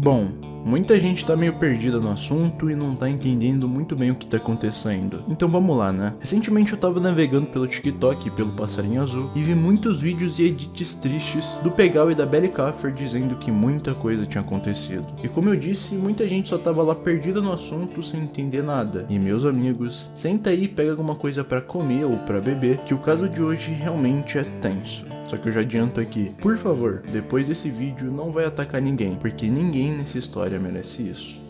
Bom, muita gente tá meio perdida no assunto e não tá entendendo muito bem o que tá acontecendo. Então vamos lá, né? Recentemente eu tava navegando pelo TikTok e pelo Passarinho Azul e vi muitos vídeos e edits tristes do Pegal e da Belly Kaffer dizendo que muita coisa tinha acontecido. E como eu disse, muita gente só tava lá perdida no assunto sem entender nada. E meus amigos, senta aí e pega alguma coisa para comer ou para beber, que o caso de hoje realmente é tenso. Só que eu já adianto aqui, por favor, depois desse vídeo não vai atacar ninguém, porque ninguém nessa história merece isso.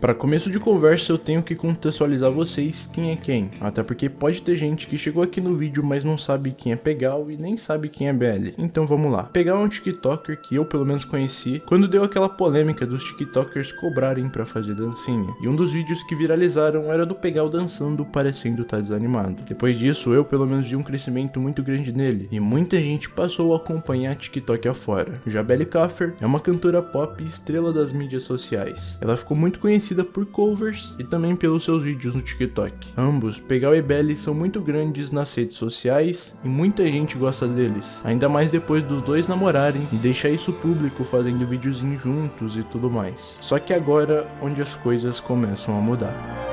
Para começo de conversa eu tenho que contextualizar vocês quem é quem, até porque pode ter gente que chegou aqui no vídeo mas não sabe quem é Pegal e nem sabe quem é BL. Então vamos lá. Pegal é um tiktoker que eu pelo menos conheci quando deu aquela polêmica dos tiktokers cobrarem para fazer dancinha. E um dos vídeos que viralizaram era do Pegal dançando parecendo estar tá desanimado. Depois disso eu pelo menos vi um crescimento muito grande nele e muita gente passou a acompanhar TikTok afora. Já Belly Kaffer é uma cantora pop estrela das mídias sociais. Ela ficou muito conhecida conhecida por covers e também pelos seus vídeos no TikTok. Ambos, Pegal e Belly, são muito grandes nas redes sociais e muita gente gosta deles, ainda mais depois dos dois namorarem e deixar isso público fazendo videozinhos juntos e tudo mais. Só que agora onde as coisas começam a mudar.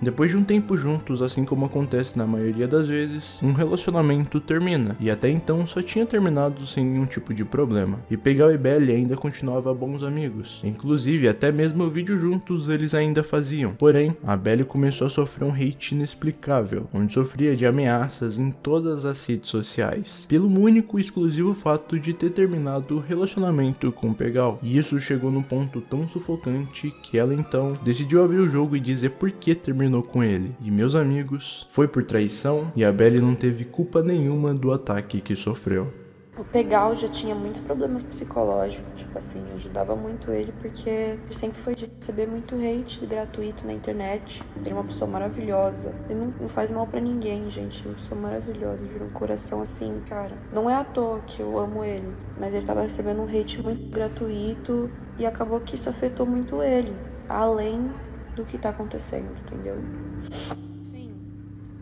Depois de um tempo juntos, assim como acontece na maioria das vezes, um relacionamento termina, e até então só tinha terminado sem nenhum tipo de problema. E Pegal e Belly ainda continuava bons amigos, inclusive até mesmo o vídeo juntos eles ainda faziam. Porém, a Belly começou a sofrer um hate inexplicável, onde sofria de ameaças em todas as redes sociais, pelo único e exclusivo fato de ter terminado o relacionamento com Pegal. E isso chegou num ponto tão sufocante que ela então decidiu abrir o jogo e dizer por que terminou terminou com ele. E meus amigos, foi por traição e a Belly não teve culpa nenhuma do ataque que sofreu. O Pegal já tinha muitos problemas psicológicos, tipo assim, ajudava muito ele porque ele sempre foi de receber muito hate gratuito na internet. Ele é uma pessoa maravilhosa. Ele não, não faz mal para ninguém, gente. Ele é uma pessoa maravilhosa, juro, um coração assim, cara. Não é à toa que eu amo ele, mas ele tava recebendo um hate muito gratuito e acabou que isso afetou muito ele. Além do que tá acontecendo, entendeu? Enfim,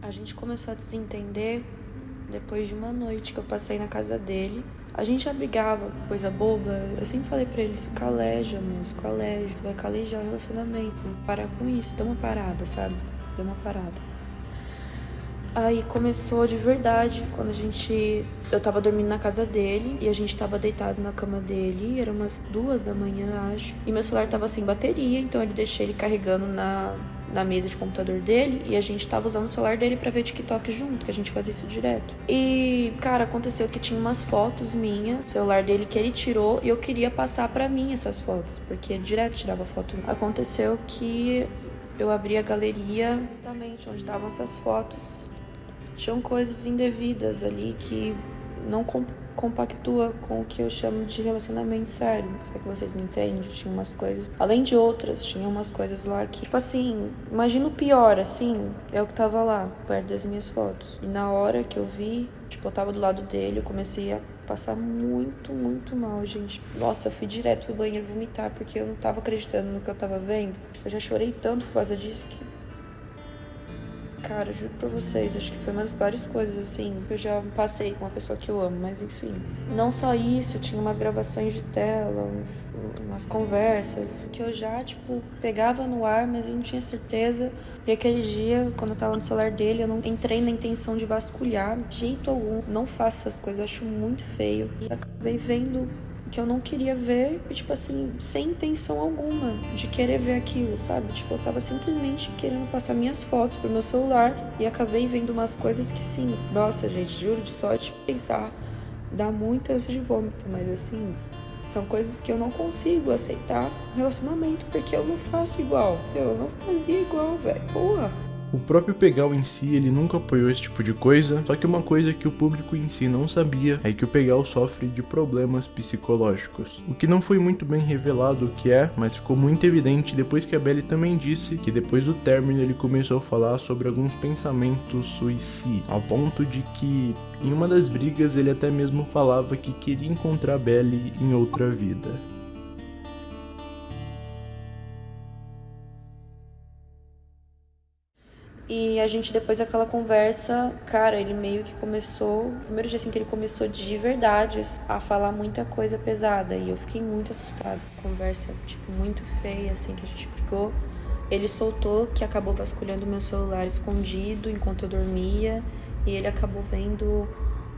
a gente começou a desentender depois de uma noite que eu passei na casa dele. A gente abrigava coisa boba. Eu sempre falei pra ele, se caleja, moço, caleja, você vai calejar o relacionamento. Parar com isso, dá uma parada, sabe? Dá uma parada. Aí começou de verdade, quando a gente. Eu tava dormindo na casa dele e a gente tava deitado na cama dele, era umas duas da manhã, acho. E meu celular tava sem bateria, então ele deixei ele carregando na, na mesa de computador dele e a gente tava usando o celular dele para ver TikTok junto, que a gente fazia isso direto. E, cara, aconteceu que tinha umas fotos minhas, celular dele que ele tirou e eu queria passar para mim essas fotos, porque direto tirava foto. Aconteceu que eu abri a galeria justamente onde estavam essas fotos tinham coisas indevidas ali que não compactua com o que eu chamo de relacionamento sério. Será que vocês me entendem? Tinha umas coisas, além de outras, tinha umas coisas lá que, tipo assim, imagina o pior, assim, é o que tava lá, perto das minhas fotos. E na hora que eu vi, tipo, eu tava do lado dele, eu comecei a passar muito, muito mal, gente. Nossa, eu fui direto pro banheiro vomitar, porque eu não tava acreditando no que eu tava vendo. Eu já chorei tanto por causa disso que Cara, juro pra vocês, acho que foi uma das piores coisas, assim, que eu já passei com uma pessoa que eu amo, mas enfim. Não só isso, tinha umas gravações de tela, umas conversas, que eu já, tipo, pegava no ar, mas eu não tinha certeza. E aquele dia, quando eu tava no celular dele, eu não entrei na intenção de vasculhar, de jeito algum. Não faço essas coisas, eu acho muito feio. E acabei vendo que eu não queria ver, e, tipo assim, sem intenção alguma de querer ver aquilo, sabe? Tipo, eu tava simplesmente querendo passar minhas fotos pro meu celular e acabei vendo umas coisas que, assim, nossa, gente, juro de sorte pensar, dá muito ânsia de vômito, mas assim, são coisas que eu não consigo aceitar no relacionamento, porque eu não faço igual. Eu não fazia igual, velho. Porra. O próprio Pegal em si, ele nunca apoiou esse tipo de coisa, só que uma coisa que o público em si não sabia é que o Pegal sofre de problemas psicológicos. O que não foi muito bem revelado o que é, mas ficou muito evidente depois que a Belly também disse que depois do término ele começou a falar sobre alguns pensamentos suicidas, ao ponto de que em uma das brigas ele até mesmo falava que queria encontrar a Belly em outra vida. E a gente, depois daquela conversa, cara, ele meio que começou. Primeiro dia assim que ele começou de verdade a falar muita coisa pesada. E eu fiquei muito assustada. Conversa, tipo, muito feia, assim, que a gente brigou. Ele soltou que acabou vasculhando meu celular escondido enquanto eu dormia. E ele acabou vendo,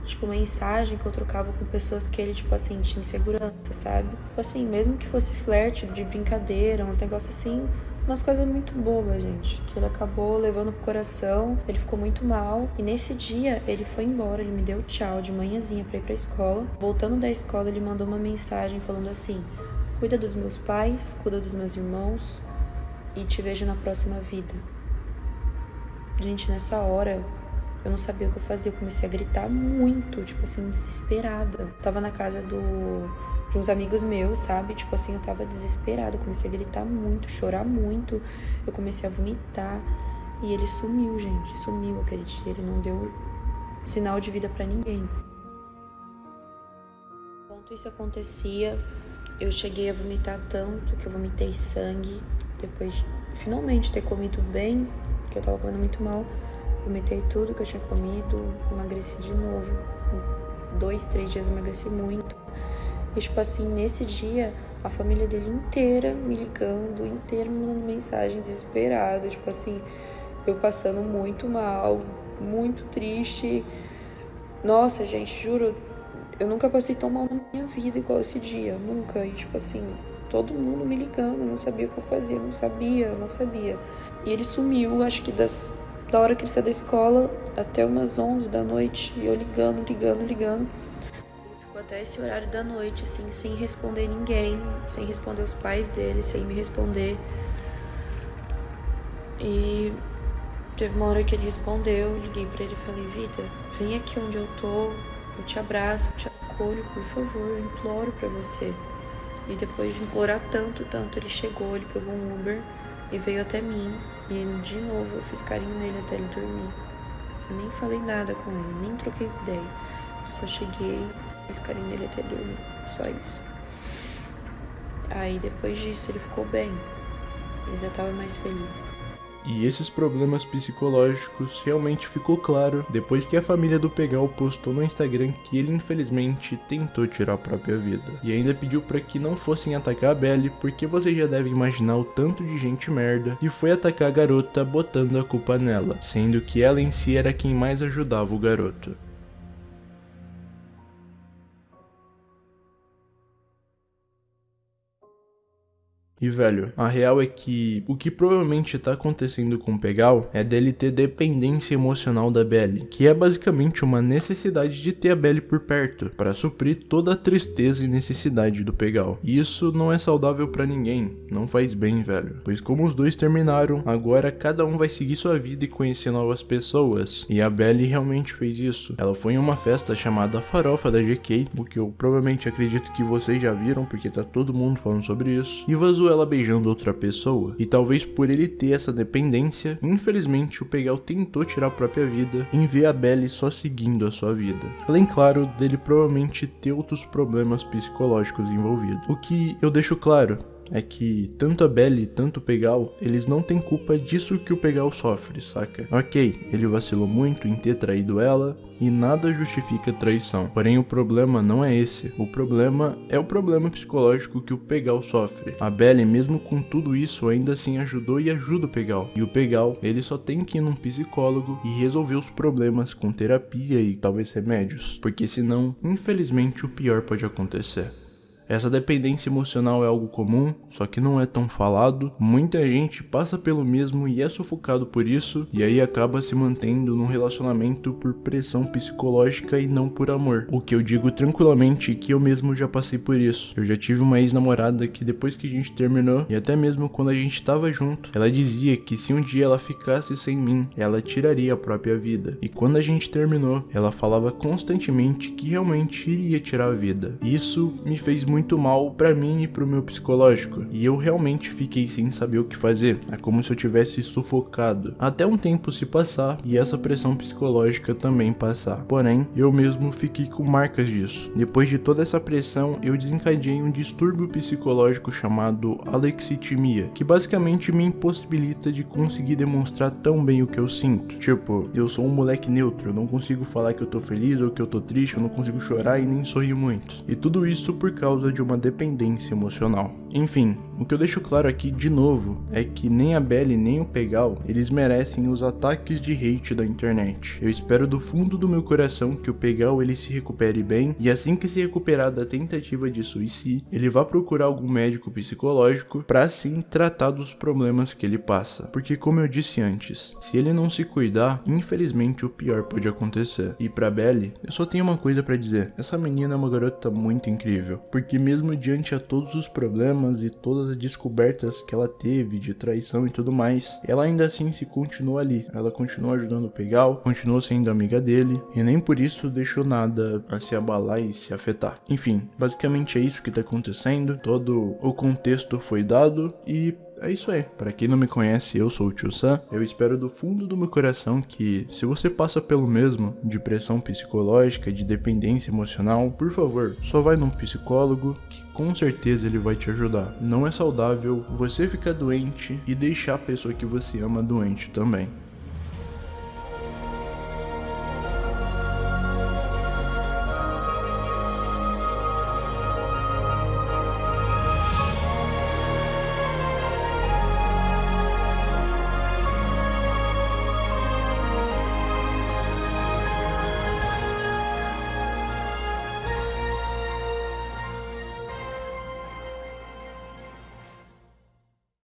tipo, mensagem que eu trocava com pessoas que ele, tipo assim, tinha insegurança, sabe? Tipo assim, mesmo que fosse flerte, de brincadeira, uns negócios assim umas coisas muito bobas, gente. Que ele acabou levando pro coração, ele ficou muito mal. E nesse dia ele foi embora, ele me deu tchau de manhãzinha pra ir pra escola. Voltando da escola, ele mandou uma mensagem falando assim: Cuida dos meus pais, cuida dos meus irmãos e te vejo na próxima vida. Gente, nessa hora eu não sabia o que eu fazia, eu comecei a gritar muito, tipo assim, desesperada. Eu tava na casa do de uns amigos meus, sabe? Tipo assim, eu tava desesperada, comecei a gritar muito, chorar muito, eu comecei a vomitar. E ele sumiu, gente, sumiu aquele dia, ele não deu sinal de vida para ninguém. Enquanto isso acontecia, eu cheguei a vomitar tanto que eu vomitei sangue. Depois de finalmente ter comido bem, que eu tava comendo muito mal, vomitei tudo que eu tinha comido, emagreci de novo. Dois, três dias eu emagreci muito. E, tipo assim, nesse dia, a família dele inteira me ligando, inteira me mandando mensagem desesperada. Tipo assim, eu passando muito mal, muito triste. Nossa, gente, juro, eu nunca passei tão mal na minha vida igual esse dia. Nunca. E, tipo assim, todo mundo me ligando, não sabia o que eu fazia, não sabia, não sabia. E ele sumiu, acho que das, da hora que ele saiu da escola até umas 11 da noite. E eu ligando, ligando, ligando até esse horário da noite, assim, sem responder ninguém, sem responder os pais dele, sem me responder. E teve uma hora que ele respondeu, liguei pra ele e falei, Vida, vem aqui onde eu tô, eu te abraço, eu te acolho, por favor, eu imploro pra você. E depois de implorar tanto, tanto, ele chegou, ele pegou um Uber e veio até mim. E de novo eu fiz carinho nele até ele dormir. Eu nem falei nada com ele, nem troquei ideia. Só cheguei, Fiz carinho nele até dormir. Só isso. Aí depois disso ele ficou bem. Ele já tava mais feliz. E esses problemas psicológicos realmente ficou claro depois que a família do Pegal postou no Instagram que ele infelizmente tentou tirar a própria vida. E ainda pediu para que não fossem atacar a Belly, porque você já deve imaginar o tanto de gente merda que foi atacar a garota botando a culpa nela, sendo que ela em si era quem mais ajudava o garoto. E velho, a real é que o que provavelmente tá acontecendo com o Pegal é dele ter dependência emocional da Belly, que é basicamente uma necessidade de ter a Belly por perto, para suprir toda a tristeza e necessidade do Pegal. E isso não é saudável para ninguém, não faz bem, velho. Pois como os dois terminaram, agora cada um vai seguir sua vida e conhecer novas pessoas. E a Belly realmente fez isso. Ela foi em uma festa chamada Farofa da GK, o que eu provavelmente acredito que vocês já viram, porque tá todo mundo falando sobre isso, e vazou ela beijando outra pessoa. E talvez por ele ter essa dependência, infelizmente o Pegal tentou tirar a própria vida em ver a Belly só seguindo a sua vida. Além, claro, dele provavelmente ter outros problemas psicológicos envolvidos. O que eu deixo claro, é que tanto a Belly tanto o Pegal, eles não têm culpa disso que o Pegal sofre, saca? Ok, ele vacilou muito em ter traído ela e nada justifica traição. Porém, o problema não é esse. O problema é o problema psicológico que o Pegal sofre. A Belly, mesmo com tudo isso, ainda assim ajudou e ajuda o Pegal. E o Pegal, ele só tem que ir num psicólogo e resolver os problemas com terapia e talvez remédios. Porque senão, infelizmente, o pior pode acontecer. Essa dependência emocional é algo comum, só que não é tão falado. Muita gente passa pelo mesmo e é sufocado por isso, e aí acaba se mantendo num relacionamento por pressão psicológica e não por amor. O que eu digo tranquilamente que eu mesmo já passei por isso. Eu já tive uma ex-namorada que depois que a gente terminou, e até mesmo quando a gente tava junto, ela dizia que se um dia ela ficasse sem mim, ela tiraria a própria vida. E quando a gente terminou, ela falava constantemente que realmente iria tirar a vida. Isso me fez muito muito mal para mim e pro meu psicológico, e eu realmente fiquei sem saber o que fazer. É como se eu tivesse sufocado. Até um tempo se passar e essa pressão psicológica também passar. Porém, eu mesmo fiquei com marcas disso. Depois de toda essa pressão, eu desencadeei um distúrbio psicológico chamado alexitimia, que basicamente me impossibilita de conseguir demonstrar tão bem o que eu sinto. Tipo, eu sou um moleque neutro, eu não consigo falar que eu tô feliz ou que eu tô triste, eu não consigo chorar e nem sorrir muito. E tudo isso por causa de uma dependência emocional. Enfim, o que eu deixo claro aqui de novo é que nem a Belly nem o Pegal, eles merecem os ataques de hate da internet. Eu espero do fundo do meu coração que o Pegal ele se recupere bem e assim que se recuperar da tentativa de suicídio, ele vá procurar algum médico psicológico para assim tratar dos problemas que ele passa. Porque como eu disse antes, se ele não se cuidar, infelizmente o pior pode acontecer. E para Belly, eu só tenho uma coisa para dizer. Essa menina é uma garota muito incrível, porque mesmo diante a todos os problemas e todas as descobertas que ela teve de traição e tudo mais, ela ainda assim se continua ali. Ela continua ajudando o Pegal, continuou sendo amiga dele e nem por isso deixou nada a se abalar e se afetar. Enfim, basicamente é isso que tá acontecendo. Todo o contexto foi dado e é isso aí. Para quem não me conhece, eu sou o Tio Sam. Eu espero do fundo do meu coração que, se você passa pelo mesmo, de pressão psicológica, de dependência emocional, por favor, só vai num psicólogo que com certeza ele vai te ajudar. Não é saudável você ficar doente e deixar a pessoa que você ama doente também.